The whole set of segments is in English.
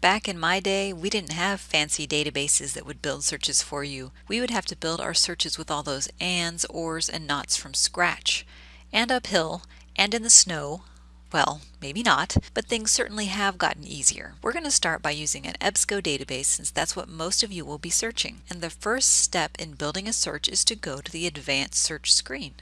Back in my day, we didn't have fancy databases that would build searches for you. We would have to build our searches with all those ands, ors, and nots from scratch. And uphill, and in the snow, well, maybe not, but things certainly have gotten easier. We're going to start by using an EBSCO database since that's what most of you will be searching. And the first step in building a search is to go to the advanced search screen.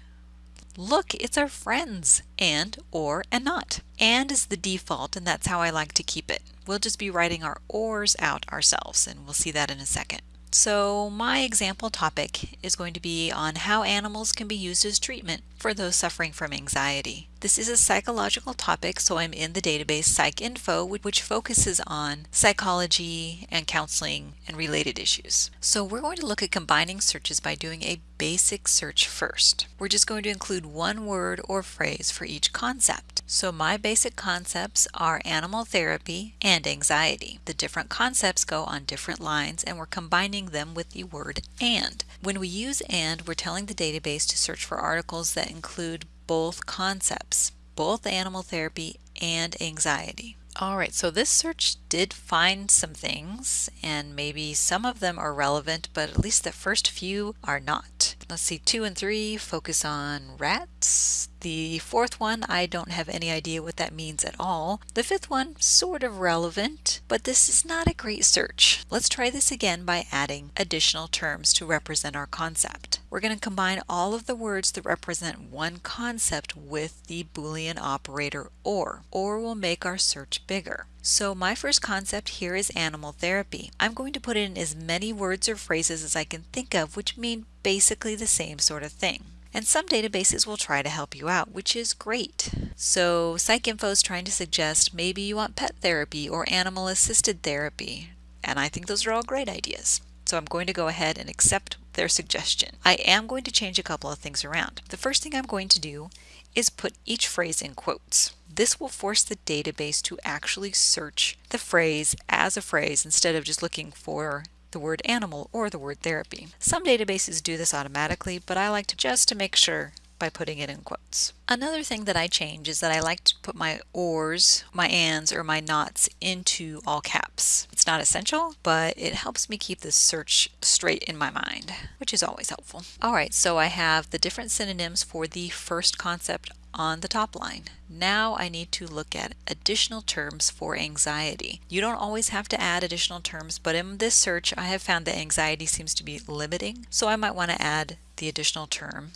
Look, it's our friends, and, or, and not. And is the default and that's how I like to keep it. We'll just be writing our ors out ourselves and we'll see that in a second. So my example topic is going to be on how animals can be used as treatment for those suffering from anxiety. This is a psychological topic, so I'm in the database PsycInfo, which focuses on psychology and counseling and related issues. So we're going to look at combining searches by doing a basic search first. We're just going to include one word or phrase for each concept. So my basic concepts are animal therapy and anxiety. The different concepts go on different lines and we're combining them with the word and. When we use and, we're telling the database to search for articles that include both concepts, both animal therapy and anxiety. Alright, so this search did find some things, and maybe some of them are relevant, but at least the first few are not. Let's see, two and three focus on rats. The fourth one, I don't have any idea what that means at all. The fifth one, sort of relevant, but this is not a great search. Let's try this again by adding additional terms to represent our concept. We're going to combine all of the words that represent one concept with the Boolean operator OR. OR will make our search bigger. So my first concept here is animal therapy. I'm going to put in as many words or phrases as I can think of which mean basically the same sort of thing. And some databases will try to help you out, which is great. So PsycInfo is trying to suggest maybe you want pet therapy or animal assisted therapy. And I think those are all great ideas. So I'm going to go ahead and accept their suggestion. I am going to change a couple of things around. The first thing I'm going to do is put each phrase in quotes. This will force the database to actually search the phrase as a phrase instead of just looking for the word animal or the word therapy. Some databases do this automatically, but I like to just to make sure by putting it in quotes. Another thing that I change is that I like to put my ors, my ands, or my nots into all caps. It's not essential, but it helps me keep the search straight in my mind, which is always helpful. All right, so I have the different synonyms for the first concept on the top line. Now I need to look at additional terms for anxiety. You don't always have to add additional terms, but in this search I have found that anxiety seems to be limiting, so I might want to add the additional term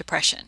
depression.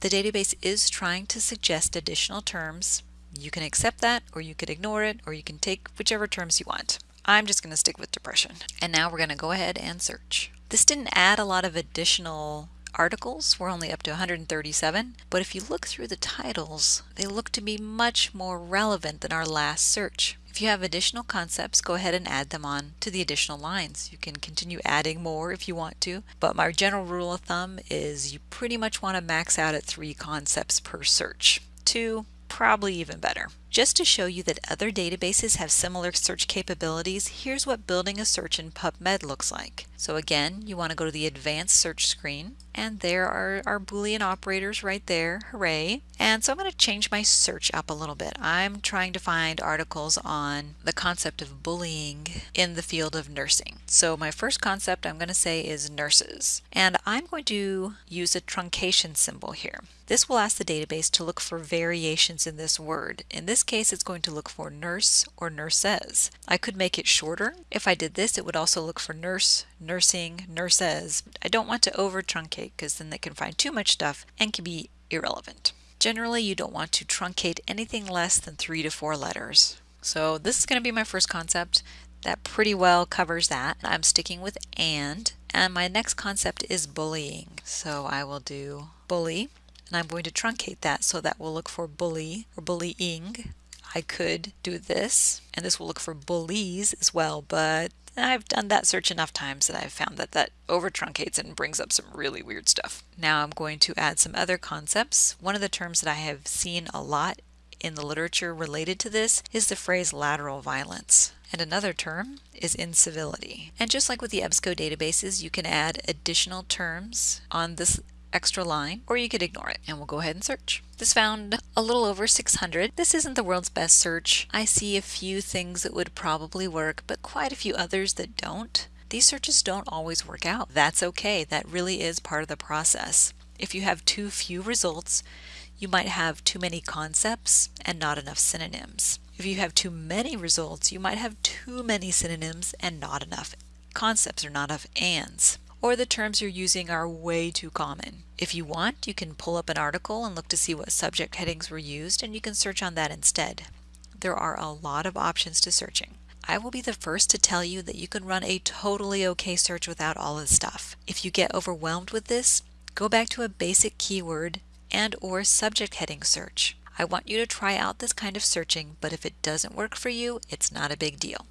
The database is trying to suggest additional terms. You can accept that or you could ignore it or you can take whichever terms you want. I'm just going to stick with depression. And now we're going to go ahead and search. This didn't add a lot of additional articles. We're only up to 137, but if you look through the titles, they look to be much more relevant than our last search. If you have additional concepts, go ahead and add them on to the additional lines. You can continue adding more if you want to, but my general rule of thumb is you pretty much want to max out at three concepts per search. Two, probably even better. Just to show you that other databases have similar search capabilities, here's what building a search in PubMed looks like. So again, you want to go to the advanced search screen and there are our Boolean operators right there, hooray. And so I'm going to change my search up a little bit. I'm trying to find articles on the concept of bullying in the field of nursing. So my first concept I'm going to say is nurses. And I'm going to use a truncation symbol here. This will ask the database to look for variations in this word. In this case, it's going to look for nurse or nurses. I could make it shorter. If I did this, it would also look for nurse, nursing, nurses. I don't want to over truncate because then they can find too much stuff and can be irrelevant. Generally, you don't want to truncate anything less than three to four letters. So this is going to be my first concept. That pretty well covers that. I'm sticking with and. And my next concept is bullying. So I will do bully and I'm going to truncate that so that will look for bully or bullying. I could do this and this will look for bullies as well, but I've done that search enough times that I've found that that over truncates and brings up some really weird stuff. Now I'm going to add some other concepts. One of the terms that I have seen a lot in the literature related to this is the phrase lateral violence. And another term is incivility. And just like with the EBSCO databases, you can add additional terms on this extra line, or you could ignore it and we'll go ahead and search. This found a little over 600. This isn't the world's best search. I see a few things that would probably work, but quite a few others that don't. These searches don't always work out. That's okay. That really is part of the process. If you have too few results, you might have too many concepts and not enough synonyms. If you have too many results, you might have too many synonyms and not enough concepts or not enough ands. Or the terms you're using are way too common. If you want, you can pull up an article and look to see what subject headings were used and you can search on that instead. There are a lot of options to searching. I will be the first to tell you that you can run a totally okay search without all this stuff. If you get overwhelmed with this, go back to a basic keyword and or subject heading search. I want you to try out this kind of searching, but if it doesn't work for you, it's not a big deal.